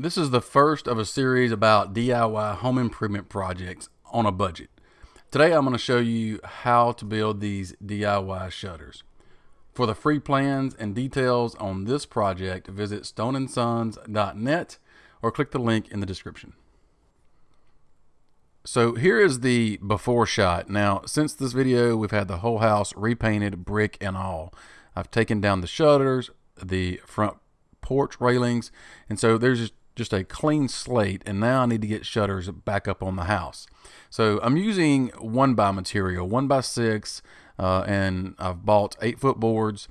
This is the first of a series about DIY home improvement projects on a budget. Today I'm going to show you how to build these DIY shutters. For the free plans and details on this project, visit stoneandsons.net or click the link in the description. So here is the before shot. Now, since this video, we've had the whole house repainted, brick and all. I've taken down the shutters, the front porch railings, and so there's just a clean slate and now I need to get shutters back up on the house. So I'm using one by material, one by six, uh, and I've bought eight foot boards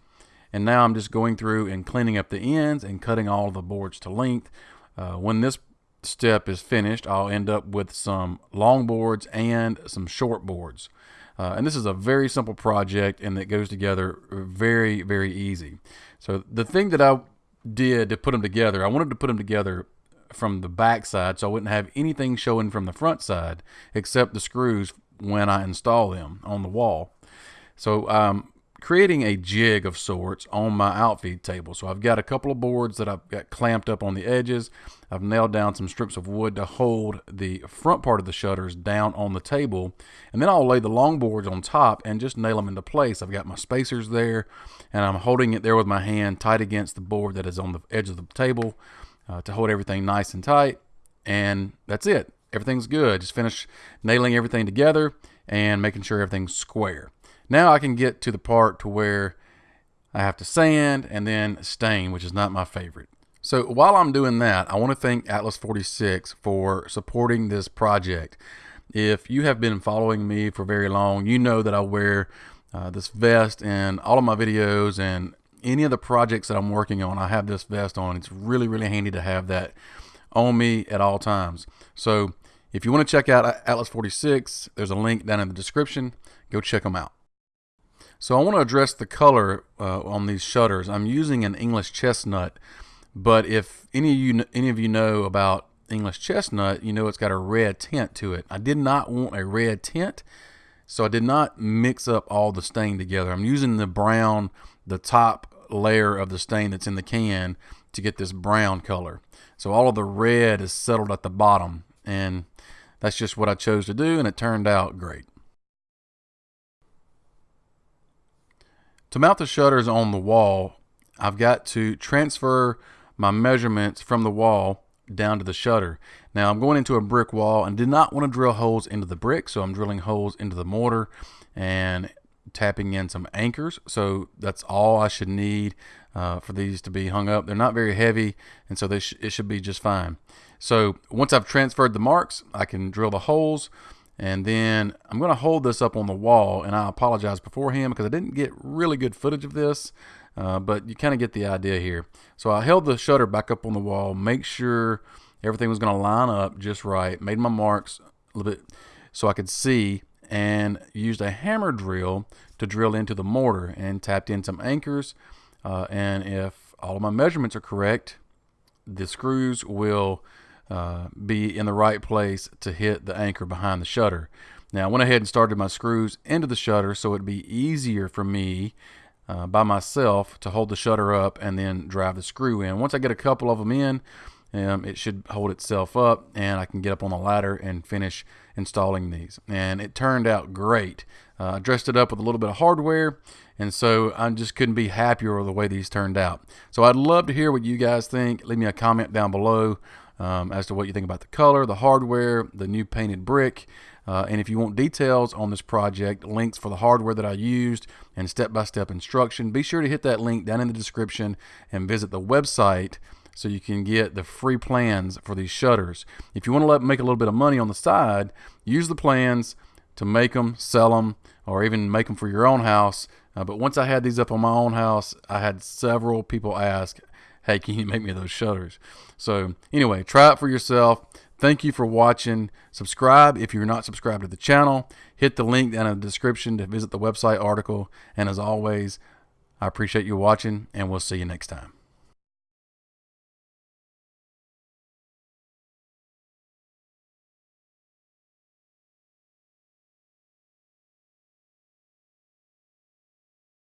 and now I'm just going through and cleaning up the ends and cutting all the boards to length. Uh, when this step is finished, I'll end up with some long boards and some short boards. Uh, and this is a very simple project and it goes together very, very easy. So the thing that I did to put them together, I wanted to put them together from the back side so I wouldn't have anything showing from the front side except the screws when I install them on the wall. So I'm creating a jig of sorts on my outfeed table. So I've got a couple of boards that I've got clamped up on the edges. I've nailed down some strips of wood to hold the front part of the shutters down on the table. And then I'll lay the long boards on top and just nail them into place. I've got my spacers there and I'm holding it there with my hand tight against the board that is on the edge of the table uh, to hold everything nice and tight. And that's it. Everything's good. Just finish nailing everything together and making sure everything's square. Now I can get to the part to where I have to sand and then stain, which is not my favorite. So while I'm doing that, I want to thank Atlas 46 for supporting this project. If you have been following me for very long, you know that I wear uh, this vest in all of my videos and any of the projects that I'm working on, I have this vest on. It's really, really handy to have that on me at all times. So if you want to check out Atlas 46, there's a link down in the description. Go check them out. So I want to address the color uh, on these shutters. I'm using an English chestnut, but if any of you any of you know about English chestnut, you know it's got a red tint to it. I did not want a red tint, so I did not mix up all the stain together. I'm using the brown the top layer of the stain that's in the can to get this brown color. So all of the red is settled at the bottom and that's just what I chose to do and it turned out great. To mount the shutters on the wall, I've got to transfer my measurements from the wall down to the shutter. Now I'm going into a brick wall and did not want to drill holes into the brick, so I'm drilling holes into the mortar and tapping in some anchors. So that's all I should need uh, for these to be hung up. They're not very heavy, and so sh it should be just fine. So once I've transferred the marks, I can drill the holes, and then I'm going to hold this up on the wall, and I apologize beforehand because I didn't get really good footage of this, uh, but you kind of get the idea here. So I held the shutter back up on the wall, make sure everything was going to line up just right, made my marks a little bit so I could see and used a hammer drill to drill into the mortar and tapped in some anchors. Uh, and if all of my measurements are correct, the screws will uh, be in the right place to hit the anchor behind the shutter. Now I went ahead and started my screws into the shutter so it'd be easier for me uh, by myself to hold the shutter up and then drive the screw in. Once I get a couple of them in, um, it should hold itself up and I can get up on the ladder and finish installing these. And it turned out great. Uh, I dressed it up with a little bit of hardware and so I just couldn't be happier with the way these turned out. So I'd love to hear what you guys think. Leave me a comment down below um, as to what you think about the color, the hardware, the new painted brick. Uh, and if you want details on this project, links for the hardware that I used, and step-by-step -step instruction, be sure to hit that link down in the description and visit the website so you can get the free plans for these shutters. If you want to let, make a little bit of money on the side, use the plans to make them, sell them, or even make them for your own house. Uh, but once I had these up on my own house, I had several people ask, hey, can you make me those shutters? So anyway, try it for yourself. Thank you for watching. Subscribe if you're not subscribed to the channel. Hit the link down in the description to visit the website article. And as always, I appreciate you watching, and we'll see you next time.